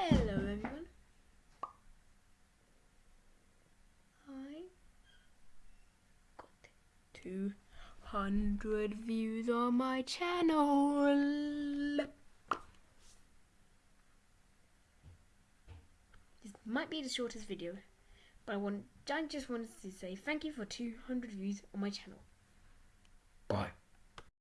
Hello everyone. I got 200 views on my channel. This might be the shortest video, but I want I just wanted to say thank you for 200 views on my channel.